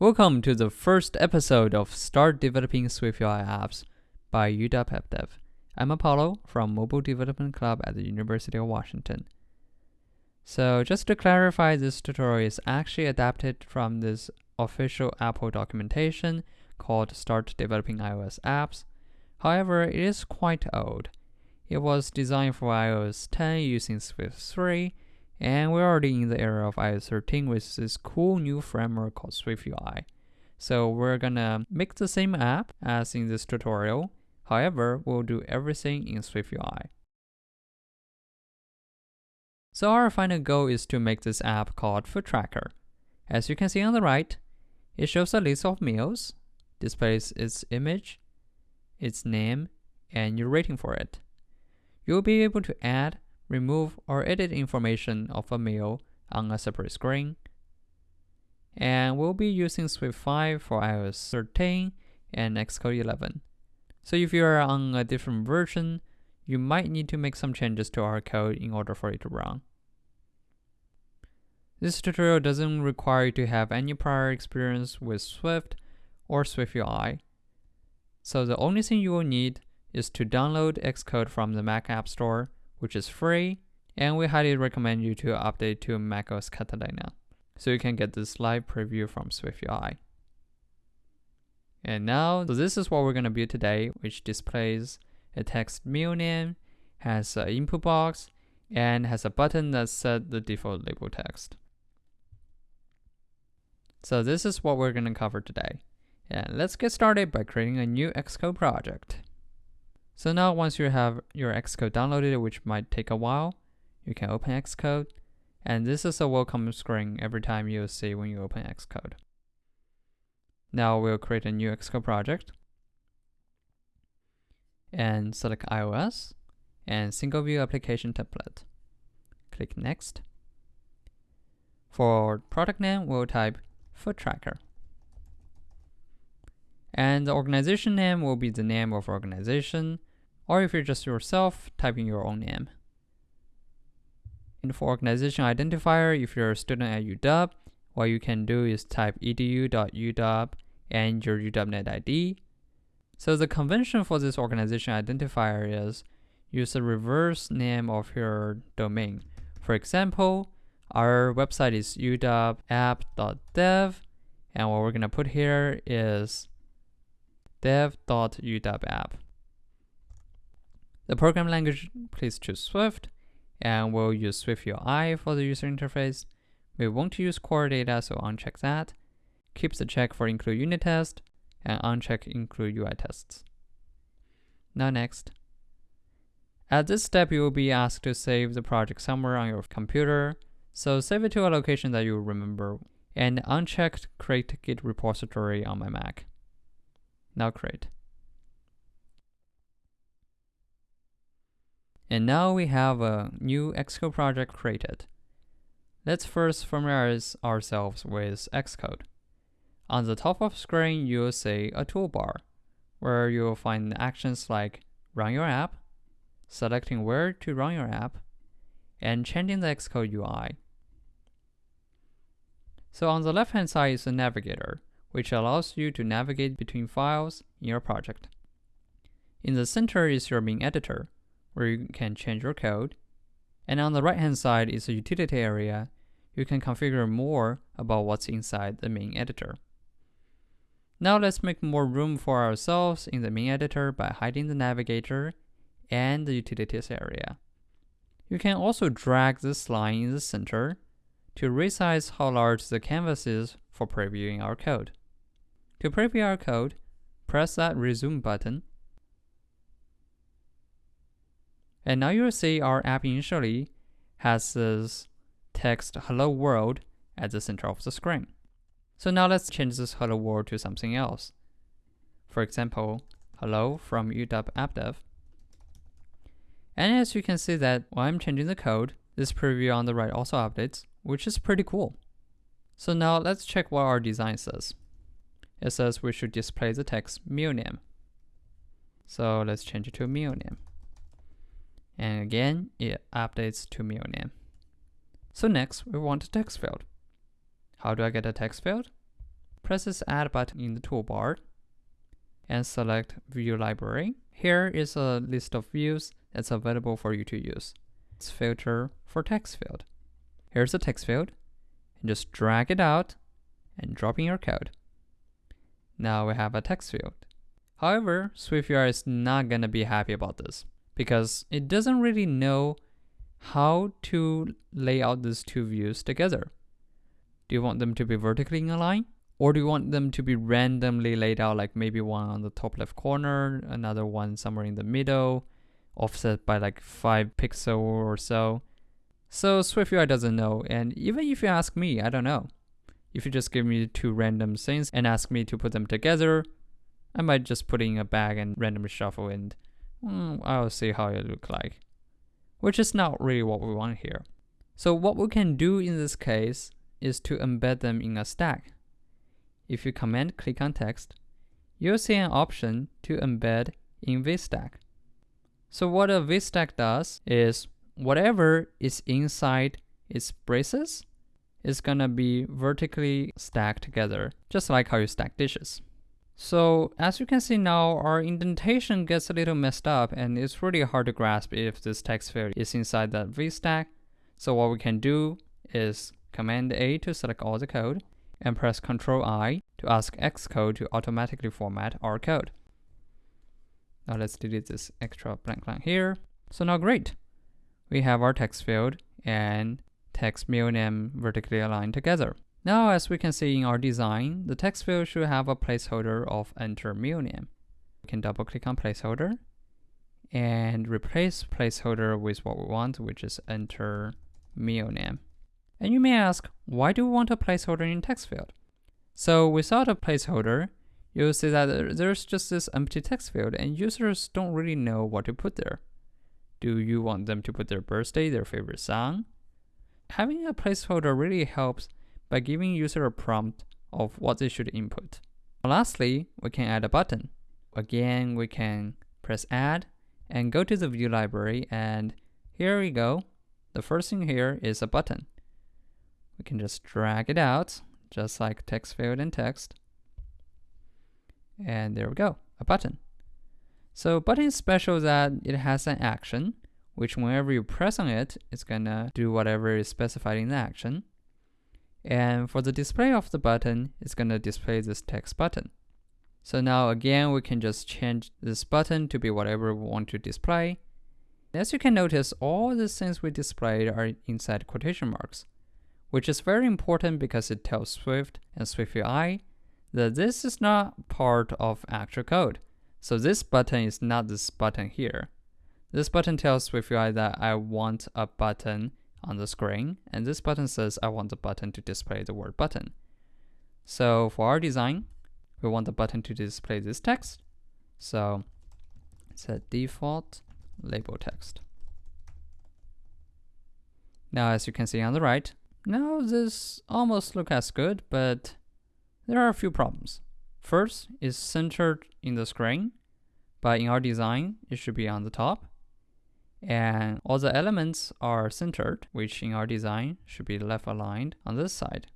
Welcome to the first episode of Start Developing SwiftUI Apps by UW. I'm Apollo from Mobile Development Club at the University of Washington. So just to clarify, this tutorial is actually adapted from this official Apple documentation called Start Developing iOS Apps. However, it is quite old. It was designed for iOS 10 using Swift 3, and we're already in the era of iOS 13 with this cool new framework called SwiftUI. So we're gonna make the same app as in this tutorial. However, we'll do everything in SwiftUI. So our final goal is to make this app called Food Tracker. As you can see on the right, it shows a list of meals, displays its image, its name, and your rating for it. You'll be able to add, remove, or edit information of a meal on a separate screen. And we'll be using Swift 5 for iOS 13 and Xcode 11. So if you are on a different version, you might need to make some changes to our code in order for it to run. This tutorial doesn't require you to have any prior experience with Swift or SwiftUI. So the only thing you will need is to download Xcode from the Mac App Store, which is free, and we highly recommend you to update to macOS Catalina so you can get this live preview from SwiftUI. And now, so this is what we're going to build today, which displays a text meal name, has an input box, and has a button that set the default label text. So this is what we're going to cover today. And let's get started by creating a new Xcode project. So now once you have your Xcode downloaded, which might take a while, you can open Xcode. And this is a welcome screen every time you'll see when you open Xcode. Now we'll create a new Xcode project and select iOS and single view application template. Click next. For product name, we'll type food tracker. And the organization name will be the name of organization or if you're just yourself, type in your own name. And for organization identifier, if you're a student at UW, what you can do is type edu.uw and your UWNet ID. So the convention for this organization identifier is use the reverse name of your domain. For example, our website is uwapp.dev, and what we're going to put here is dev.uwapp. The program language, please choose Swift, and we'll use SwiftUI for the user interface. We won't use core data, so uncheck that. Keep the check for include unit test, and uncheck include UI tests. Now next. At this step, you will be asked to save the project somewhere on your computer, so save it to a location that you remember, and uncheck create git repository on my Mac. Now create. And now we have a new Xcode project created. Let's first familiarize ourselves with Xcode. On the top of screen, you'll see a toolbar where you'll find actions like run your app, selecting where to run your app, and changing the Xcode UI. So on the left-hand side is a navigator, which allows you to navigate between files in your project. In the center is your main editor, where you can change your code. And on the right hand side is a utility area. You can configure more about what's inside the main editor. Now let's make more room for ourselves in the main editor by hiding the navigator and the utilities area. You can also drag this line in the center to resize how large the canvas is for previewing our code. To preview our code, press that resume button And now you'll see our app initially has this text hello world at the center of the screen. So now let's change this hello world to something else. For example, hello from UW AppDev. And as you can see that while I'm changing the code, this preview on the right also updates, which is pretty cool. So now let's check what our design says. It says we should display the text meal name. So let's change it to meal name. And again, it updates to meal name. So next, we want a text field. How do I get a text field? press this Add button in the toolbar and select View Library. Here is a list of views that's available for you to use. Let's filter for text field. Here's the text field. And just drag it out and drop in your code. Now we have a text field. However, SwiftUI is not going to be happy about this because it doesn't really know how to lay out these two views together. Do you want them to be vertically in a line? Or do you want them to be randomly laid out, like maybe one on the top left corner, another one somewhere in the middle, offset by like 5 pixel or so? So SwiftUI doesn't know, and even if you ask me, I don't know. If you just give me two random things and ask me to put them together, I might just put in a bag and randomly shuffle and mm, I'll see how it look like. Which is not really what we want here. So what we can do in this case is to embed them in a stack. If you command click on text, you'll see an option to embed in VStack. So what a VStack does is whatever is inside its braces is gonna be vertically stacked together, just like how you stack dishes. So as you can see now, our indentation gets a little messed up and it's really hard to grasp if this text field is inside that VStack. So what we can do is Command A to select all the code and press Ctrl I to ask Xcode to automatically format our code. Now let's delete this extra blank line here. So now great. We have our text field and text middle name vertically aligned together. Now as we can see in our design, the text field should have a placeholder of enter middle name. We can double click on placeholder and replace placeholder with what we want, which is enter middle name. And you may ask, why do we want a placeholder in text field? So without a placeholder, you'll see that there's just this empty text field and users don't really know what to put there. Do you want them to put their birthday, their favorite song? Having a placeholder really helps by giving user a prompt of what they should input. Lastly, we can add a button. Again, we can press add and go to the view library and here we go. The first thing here is a button. We can just drag it out, just like text field and text. And there we go, a button. So button is special that it has an action, which whenever you press on it, it's gonna do whatever is specified in the action. And for the display of the button, it's gonna display this text button. So now again, we can just change this button to be whatever we want to display. As you can notice, all the things we displayed are inside quotation marks which is very important because it tells Swift and SwiftUI that this is not part of actual code. So this button is not this button here. This button tells SwiftUI that I want a button on the screen, and this button says I want the button to display the word button. So for our design, we want the button to display this text. So set default label text. Now, as you can see on the right, now this almost look as good, but there are a few problems. First is centered in the screen, but in our design, it should be on the top. And all the elements are centered, which in our design should be left aligned on this side.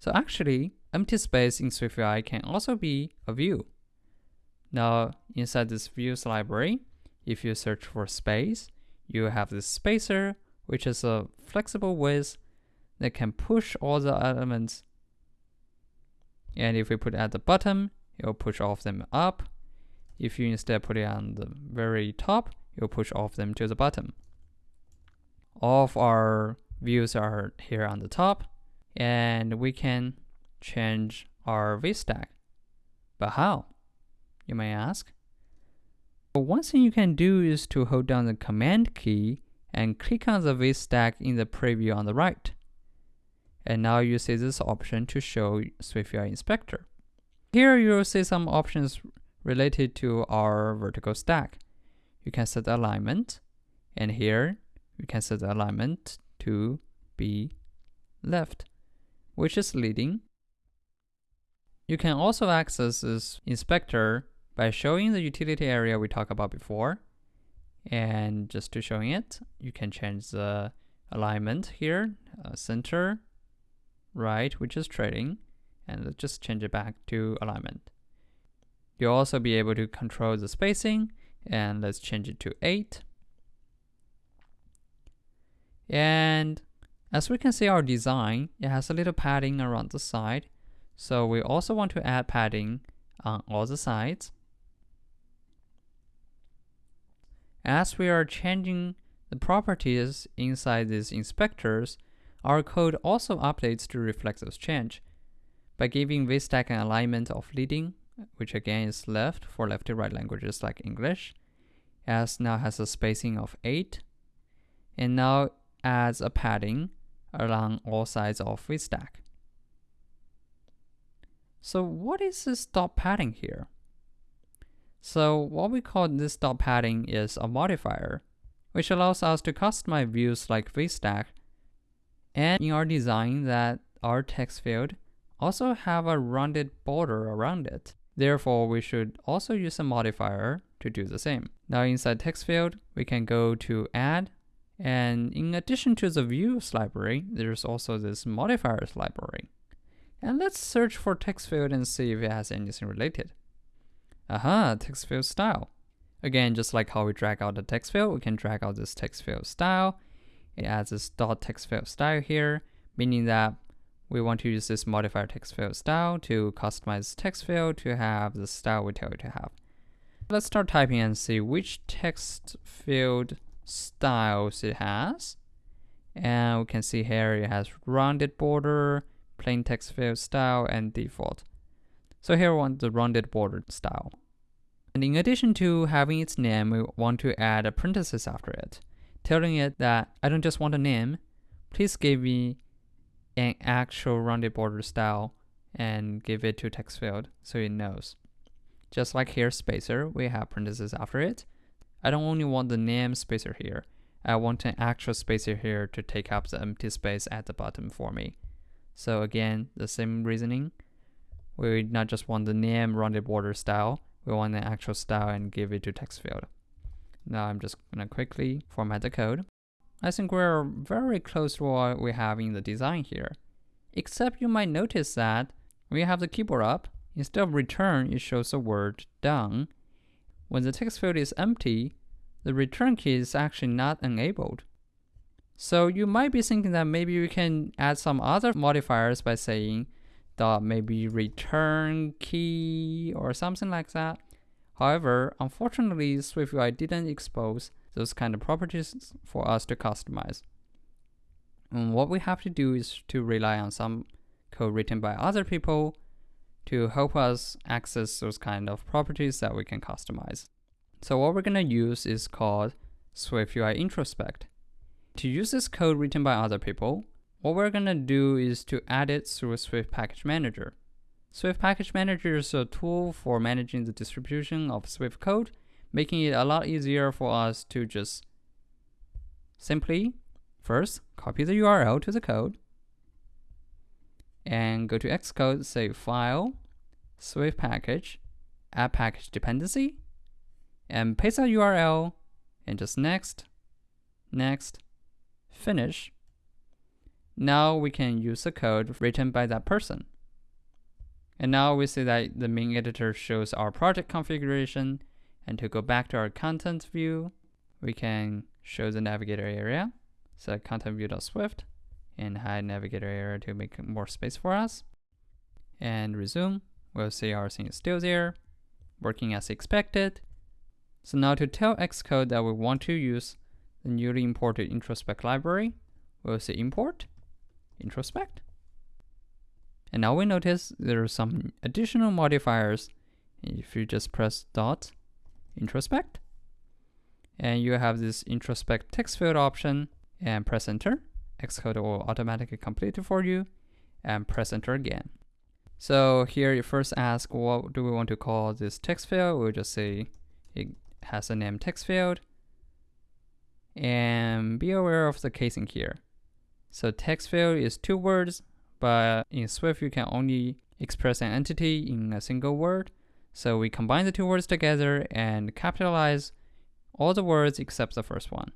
So actually, empty space in SwiftUI can also be a view. Now, inside this views library, if you search for space, you have this spacer, which is a flexible width that can push all the elements. And if we put it at the bottom, it will push all of them up. If you instead put it on the very top, will push all of them to the bottom. All of our views are here on the top, and we can change our VStack. But how? You may ask. Well, one thing you can do is to hold down the Command key and click on the VStack in the preview on the right. And now you see this option to show SwiftUI Inspector. Here you'll see some options related to our vertical stack. You can set alignment, and here you can set the alignment to be left, which is leading. You can also access this inspector by showing the utility area we talked about before. And just to showing it, you can change the alignment here, uh, center, right, which is trailing, and just change it back to alignment. You'll also be able to control the spacing and let's change it to 8. And as we can see our design, it has a little padding around the side. So we also want to add padding on all the sides. As we are changing the properties inside these inspectors, our code also updates to reflect those change by giving VStack an alignment of leading, which again is left for left to right languages like English, as now has a spacing of 8, and now adds a padding along all sides of VStack. So what is this dot padding here? So what we call this dot padding is a modifier, which allows us to customize views like VStack, and in our design that our text field also have a rounded border around it. Therefore, we should also use a modifier to do the same. Now inside text field, we can go to add, and in addition to the views library, there's also this modifiers library. And let's search for text field and see if it has anything related. Aha, text field style. Again, just like how we drag out the text field, we can drag out this text field style. It adds this dot text field style here, meaning that we want to use this modifier text field style to customize text field to have the style we tell it to have. Let's start typing and see which text field styles it has. And we can see here it has rounded border, plain text field style, and default. So here we want the rounded border style. And in addition to having its name, we want to add a parenthesis after it, telling it that I don't just want a name, please give me an actual rounded border style and give it to text field so it knows. Just like here spacer, we have parentheses after it. I don't only want the name spacer here. I want an actual spacer here to take up the empty space at the bottom for me. So again, the same reasoning. We not just want the name rounded border style, we want an actual style and give it to text field. Now I'm just gonna quickly format the code. I think we're very close to what we have in the design here. Except you might notice that you have the keyboard up, instead of return, it shows the word done. When the text field is empty, the return key is actually not enabled. So you might be thinking that maybe we can add some other modifiers by saying dot maybe return key or something like that. However, unfortunately, SwiftUI didn't expose those kind of properties for us to customize. And what we have to do is to rely on some code written by other people to help us access those kind of properties that we can customize. So what we're going to use is called SwiftUI Introspect. To use this code written by other people, what we're going to do is to add it through a Swift Package Manager. Swift Package Manager is a tool for managing the distribution of Swift code making it a lot easier for us to just simply first copy the URL to the code and go to Xcode, say file, Swift package, add package dependency, and paste that URL and just next, next, finish. Now we can use the code written by that person. And now we see that the main editor shows our project configuration and to go back to our content view, we can show the navigator area. So content view.swift and hide navigator area to make more space for us. And resume, we'll see our thing is still there, working as expected. So now to tell Xcode that we want to use the newly imported introspect library, we'll say import, introspect. And now we notice there are some additional modifiers. If you just press dot introspect. And you have this introspect text field option and press enter. Xcode will automatically complete it for you and press enter again. So here you first ask what do we want to call this text field? We'll just say it has a name text field. And be aware of the casing here. So text field is two words, but in Swift you can only express an entity in a single word. So we combine the two words together and capitalize all the words except the first one.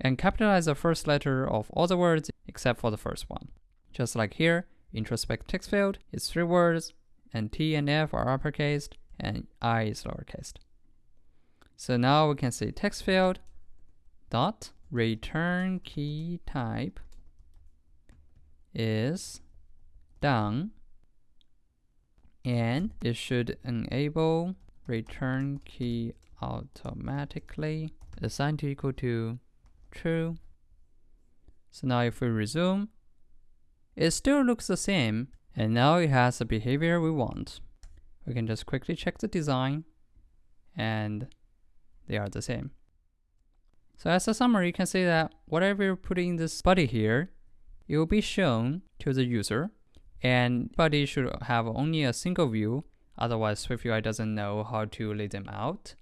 And capitalize the first letter of all the words except for the first one. Just like here, introspect text field is three words, and T and F are uppercase, and I is lowercase. So now we can say text field dot return key type is done and it should enable return key automatically assigned to equal to true. So now if we resume, it still looks the same and now it has the behavior we want. We can just quickly check the design and they are the same. So as a summary, you can see that whatever you put in this body here, it will be shown to the user and body should have only a single view, otherwise SwiftUI doesn't know how to lay them out.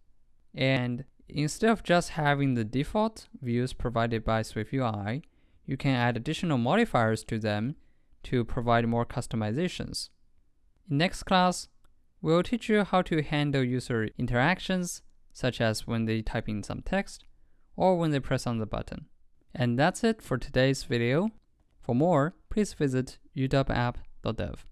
And instead of just having the default views provided by SwiftUI, you can add additional modifiers to them to provide more customizations. In next class, we'll teach you how to handle user interactions, such as when they type in some text or when they press on the button. And that's it for today's video. For more, please visit uwapp.dev.